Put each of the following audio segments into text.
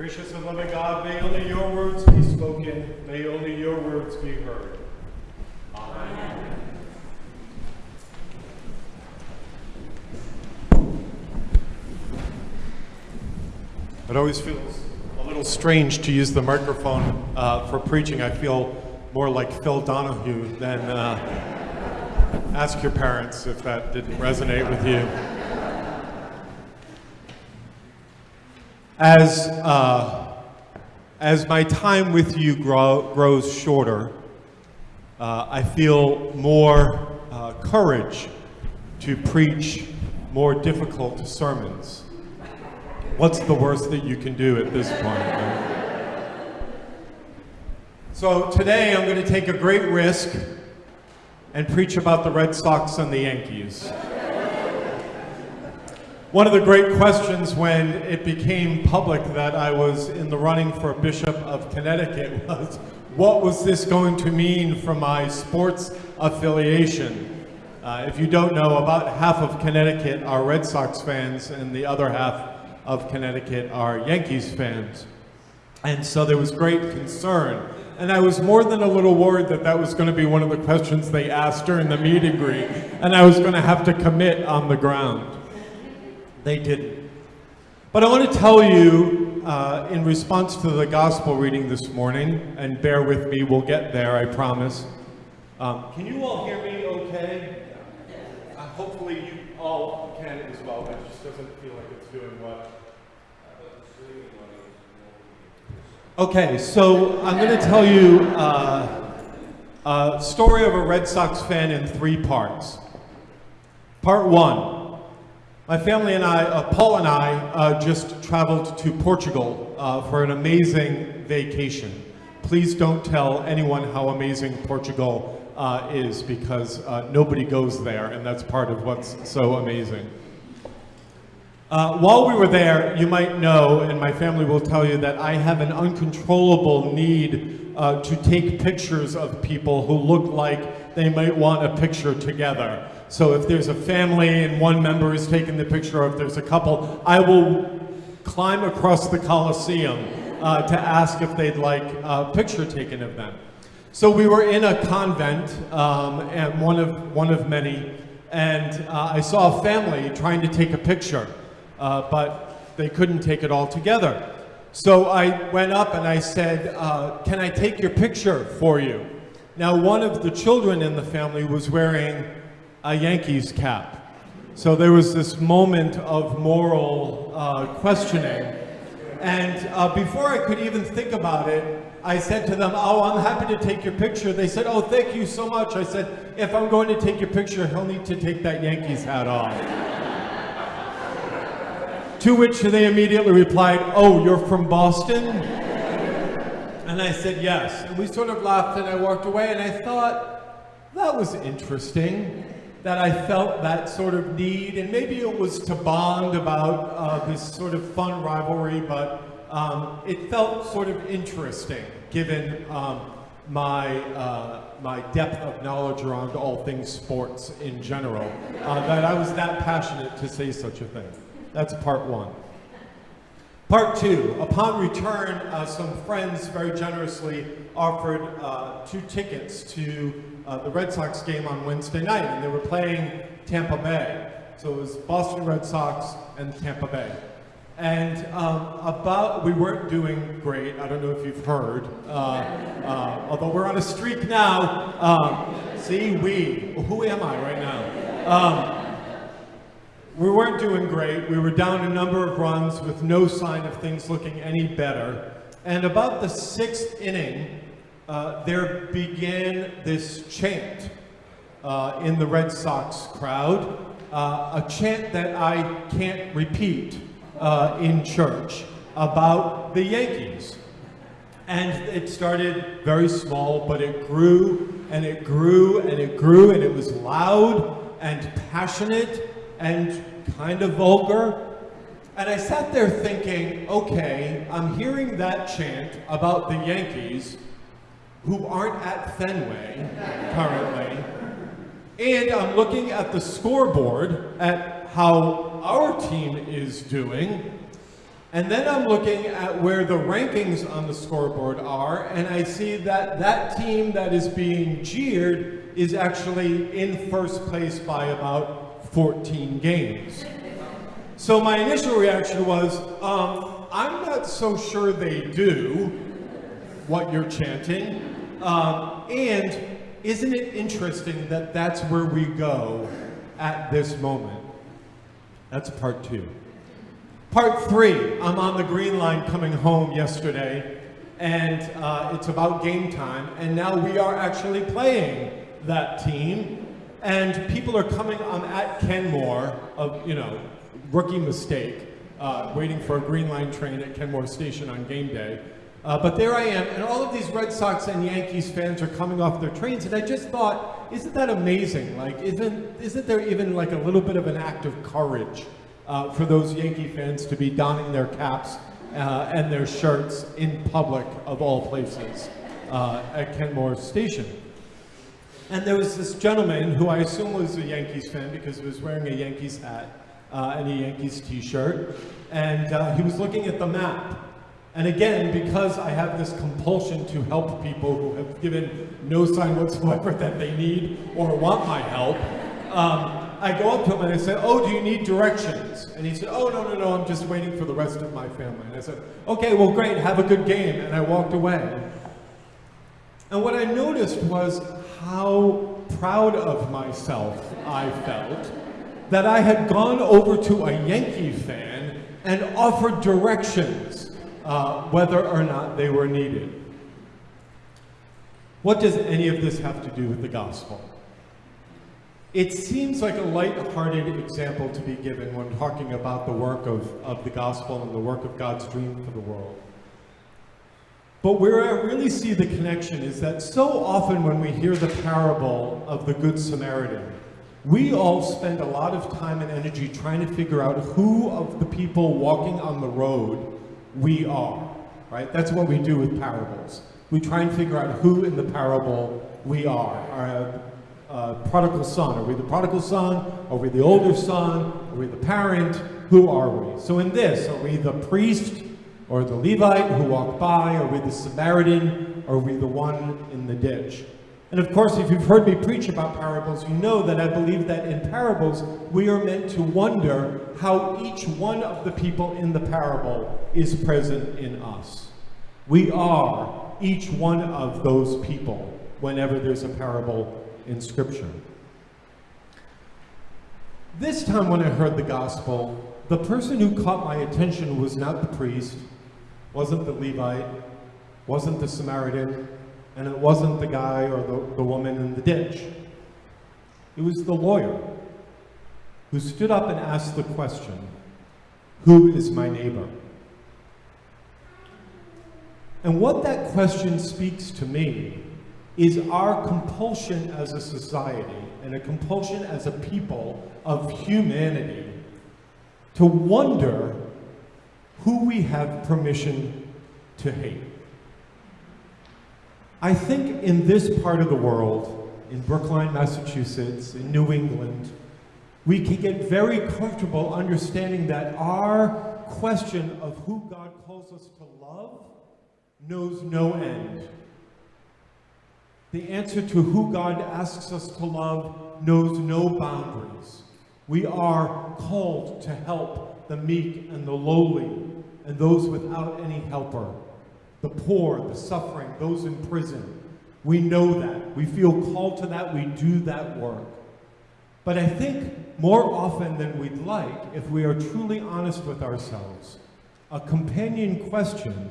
Gracious and loving God, may only your words be spoken, may only your words be heard. Amen. It always feels a little strange to use the microphone uh, for preaching. I feel more like Phil Donahue than uh, ask your parents if that didn't resonate with you. As, uh, as my time with you grow, grows shorter, uh, I feel more uh, courage to preach more difficult sermons. What's the worst that you can do at this point? Right? So today I'm going to take a great risk and preach about the Red Sox and the Yankees. One of the great questions when it became public that I was in the running for Bishop of Connecticut was, what was this going to mean for my sports affiliation? Uh, if you don't know, about half of Connecticut are Red Sox fans and the other half of Connecticut are Yankees fans. And so there was great concern. And I was more than a little worried that that was going to be one of the questions they asked during the meet and greet, and I was going to have to commit on the ground. They didn't. But I want to tell you, uh, in response to the gospel reading this morning, and bear with me, we'll get there, I promise. Um, can you all hear me okay? Uh, hopefully you all can as well. but It just doesn't feel like it's doing what. Okay, so I'm going to tell you uh, a story of a Red Sox fan in three parts. Part one. My family and I, uh, Paul and I, uh, just traveled to Portugal uh, for an amazing vacation. Please don't tell anyone how amazing Portugal uh, is because uh, nobody goes there and that's part of what's so amazing. Uh, while we were there, you might know, and my family will tell you, that I have an uncontrollable need to take pictures of people who look like they might want a picture together. So if there's a family and one member is taking the picture, or if there's a couple, I will climb across the Coliseum uh, to ask if they'd like a picture taken of them. So we were in a convent, um, and one of, one of many, and uh, I saw a family trying to take a picture, uh, but they couldn't take it all together. So I went up and I said, uh, can I take your picture for you? Now one of the children in the family was wearing a Yankees cap. So there was this moment of moral uh, questioning. And uh, before I could even think about it, I said to them, oh, I'm happy to take your picture. They said, oh, thank you so much. I said, if I'm going to take your picture, he'll need to take that Yankees hat off. to which they immediately replied, oh, you're from Boston? And I said, yes. And we sort of laughed and I walked away and I thought, that was interesting that I felt that sort of need, and maybe it was to bond about uh, this sort of fun rivalry, but um, it felt sort of interesting given um, my, uh, my depth of knowledge around all things sports in general, uh, that I was that passionate to say such a thing. That's part one. Part two, upon return, uh, some friends very generously offered uh, two tickets to uh, the Red Sox game on Wednesday night, and they were playing Tampa Bay. So it was Boston Red Sox and Tampa Bay. And um, about, we weren't doing great. I don't know if you've heard, uh, uh, although we're on a streak now. Um, see, we, who am I right now? Um, we weren't doing great. We were down a number of runs with no sign of things looking any better. And about the sixth inning, uh, there began this chant uh, in the Red Sox crowd, uh, a chant that I can't repeat uh, in church about the Yankees. And it started very small, but it grew and it grew and it grew and it was loud and passionate and kind of vulgar. And I sat there thinking, okay, I'm hearing that chant about the Yankees, who aren't at Fenway currently. And I'm looking at the scoreboard at how our team is doing. And then I'm looking at where the rankings on the scoreboard are, and I see that that team that is being jeered is actually in first place by about 14 games. So my initial reaction was, um, I'm not so sure they do what you're chanting. Um, and isn't it interesting that that's where we go at this moment? That's part two. Part three, I'm on the green line coming home yesterday, and uh, it's about game time, and now we are actually playing that team, and people are coming, I'm at Kenmore, of, you know, rookie mistake, uh, waiting for a green line train at Kenmore Station on game day, uh, but there I am, and all of these Red Sox and Yankees fans are coming off their trains, and I just thought, isn't that amazing? Like, isn't, isn't there even like a little bit of an act of courage uh, for those Yankee fans to be donning their caps uh, and their shirts in public, of all places, uh, at Kenmore Station? And there was this gentleman who I assume was a Yankees fan because he was wearing a Yankees hat uh, and a Yankees t-shirt, and uh, he was looking at the map and again, because I have this compulsion to help people who have given no sign whatsoever that they need or want my help, um, I go up to him and I say, oh, do you need directions? And he said, oh, no, no, no, I'm just waiting for the rest of my family. And I said, okay, well, great, have a good game. And I walked away. And what I noticed was how proud of myself I felt that I had gone over to a Yankee fan and offered directions uh, whether or not they were needed. What does any of this have to do with the gospel? It seems like a light-hearted example to be given when talking about the work of, of the gospel and the work of God's dream for the world. But where I really see the connection is that so often when we hear the parable of the Good Samaritan, we all spend a lot of time and energy trying to figure out who of the people walking on the road we are, right? That's what we do with parables. We try and figure out who in the parable we are. Our uh, prodigal son, are we the prodigal son? Are we the older son? Are we the parent? Who are we? So in this, are we the priest or the Levite who walked by? Are we the Samaritan? Or we the one in the ditch? And of course, if you've heard me preach about parables, you know that I believe that in parables, we are meant to wonder how each one of the people in the parable is present in us. We are each one of those people whenever there's a parable in Scripture. This time when I heard the gospel, the person who caught my attention was not the priest, wasn't the Levite, wasn't the Samaritan, and it wasn't the guy or the, the woman in the ditch. It was the lawyer who stood up and asked the question, who is my neighbor? And what that question speaks to me is our compulsion as a society and a compulsion as a people of humanity to wonder we have permission to hate. I think in this part of the world, in Brookline, Massachusetts, in New England, we can get very comfortable understanding that our question of who God calls us to love knows no end. The answer to who God asks us to love knows no boundaries. We are called to help the meek and the lowly and those without any helper the poor, the suffering, those in prison. We know that. We feel called to that. We do that work. But I think more often than we'd like, if we are truly honest with ourselves, a companion question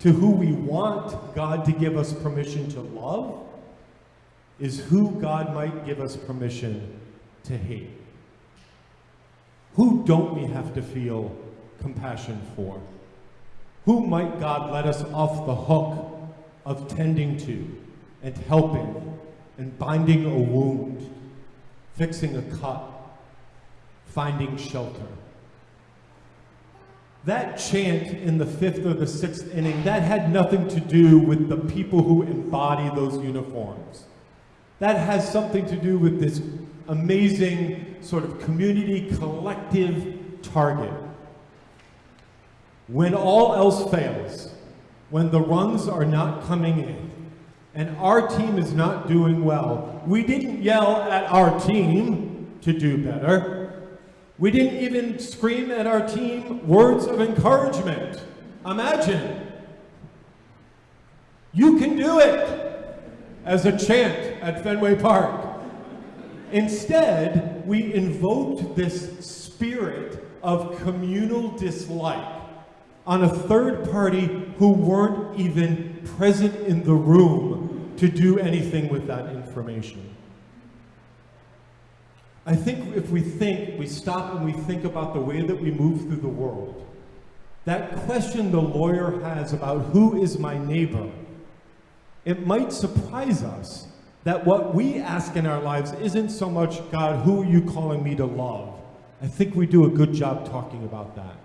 to who we want God to give us permission to love is who God might give us permission to hate. Who don't we have to feel compassion for? Who might God let us off the hook of tending to and helping and binding a wound, fixing a cut, finding shelter? That chant in the fifth or the sixth inning, that had nothing to do with the people who embody those uniforms. That has something to do with this amazing sort of community collective target When all else fails, when the runs are not coming in, and our team is not doing well, we didn't yell at our team to do better. We didn't even scream at our team words of encouragement. Imagine. You can do it as a chant at Fenway Park. Instead, we invoked this spirit of communal dislike on a third party who weren't even present in the room to do anything with that information. I think if we think, we stop and we think about the way that we move through the world, that question the lawyer has about who is my neighbor, it might surprise us that what we ask in our lives isn't so much, God, who are you calling me to love? I think we do a good job talking about that.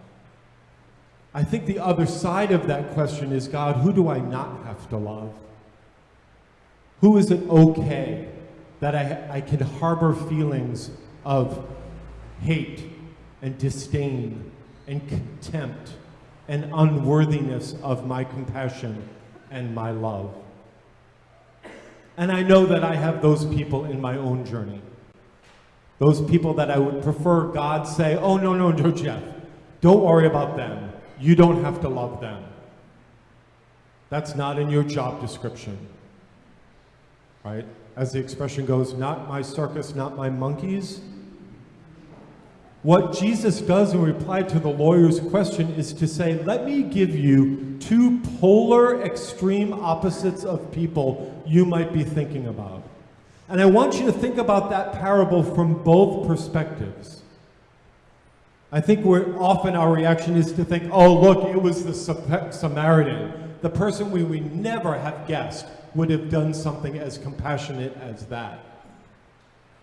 I think the other side of that question is, God, who do I not have to love? Who is it okay that I, I can harbor feelings of hate and disdain and contempt and unworthiness of my compassion and my love? And I know that I have those people in my own journey. Those people that I would prefer God say, oh, no, no, no, Jeff, don't worry about them. You don't have to love them. That's not in your job description. Right? As the expression goes, not my circus, not my monkeys. What Jesus does in reply to the lawyer's question is to say, let me give you two polar extreme opposites of people you might be thinking about. And I want you to think about that parable from both perspectives. I think we're, often our reaction is to think, oh, look, it was the Samaritan, the person we would never have guessed would have done something as compassionate as that.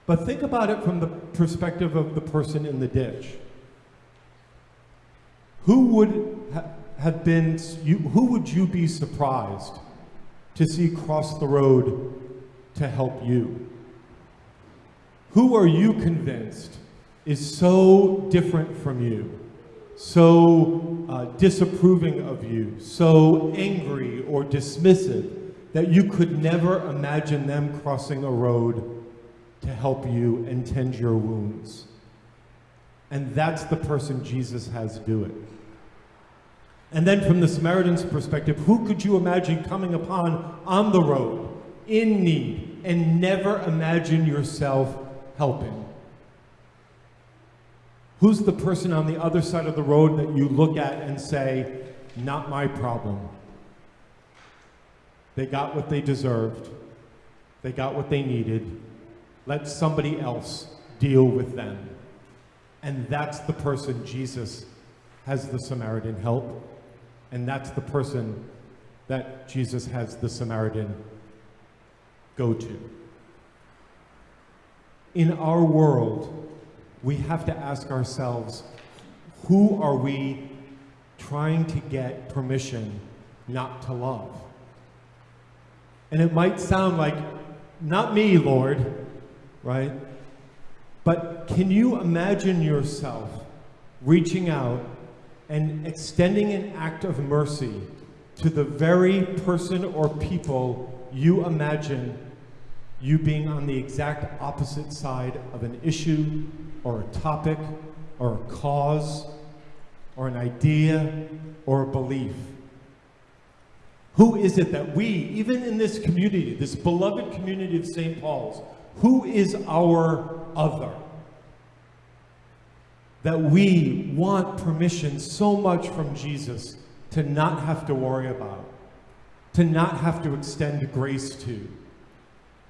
But think about it from the perspective of the person in the ditch. Who would ha have been, you, who would you be surprised to see cross the road to help you? Who are you convinced is so different from you, so uh, disapproving of you, so angry or dismissive that you could never imagine them crossing a road to help you and tend your wounds. And that's the person Jesus has do it. And then from the Samaritan's perspective, who could you imagine coming upon on the road, in need, and never imagine yourself helping? Who's the person on the other side of the road that you look at and say, not my problem? They got what they deserved. They got what they needed. Let somebody else deal with them. And that's the person Jesus has the Samaritan help. And that's the person that Jesus has the Samaritan go to. In our world, we have to ask ourselves, who are we trying to get permission not to love? And it might sound like, not me, Lord, right? But can you imagine yourself reaching out and extending an act of mercy to the very person or people you imagine you being on the exact opposite side of an issue or a topic or a cause or an idea or a belief? Who is it that we, even in this community, this beloved community of St. Paul's, who is our other? That we want permission so much from Jesus to not have to worry about, to not have to extend grace to,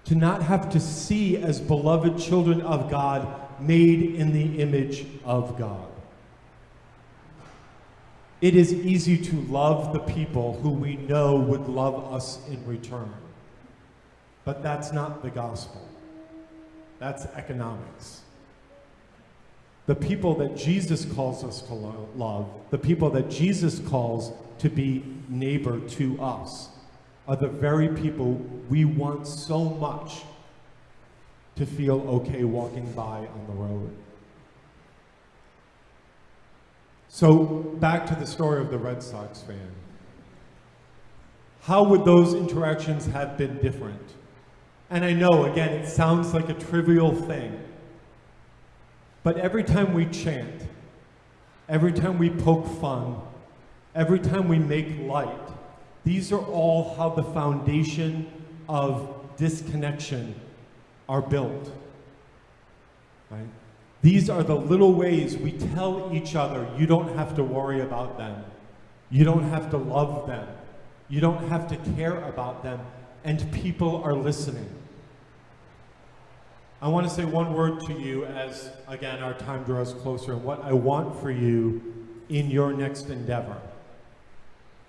to not have to see as beloved children of God made in the image of God. It is easy to love the people who we know would love us in return. But that's not the gospel. That's economics. The people that Jesus calls us to lo love, the people that Jesus calls to be neighbor to us, are the very people we want so much to feel okay walking by on the road. So, back to the story of the Red Sox fan. How would those interactions have been different? And I know, again, it sounds like a trivial thing. But every time we chant, every time we poke fun, every time we make light, these are all how the foundation of disconnection are built. Right? These are the little ways we tell each other you don't have to worry about them. You don't have to love them. You don't have to care about them. And people are listening. I want to say one word to you as, again, our time draws closer and what I want for you in your next endeavor.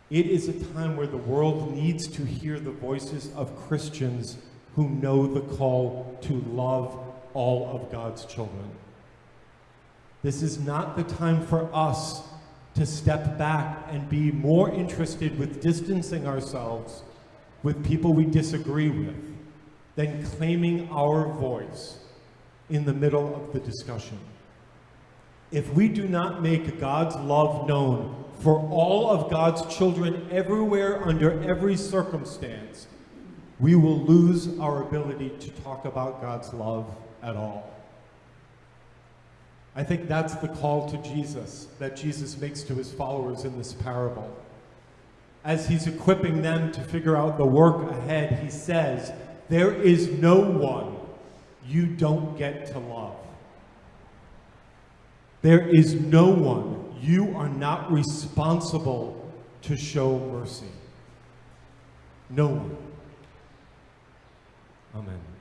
It is a time where the world needs to hear the voices of Christians who know the call to love all of God's children. This is not the time for us to step back and be more interested with distancing ourselves with people we disagree with than claiming our voice in the middle of the discussion. If we do not make God's love known for all of God's children everywhere under every circumstance, we will lose our ability to talk about God's love at all. I think that's the call to Jesus that Jesus makes to his followers in this parable. As he's equipping them to figure out the work ahead, he says, There is no one you don't get to love. There is no one you are not responsible to show mercy. No one. Amen.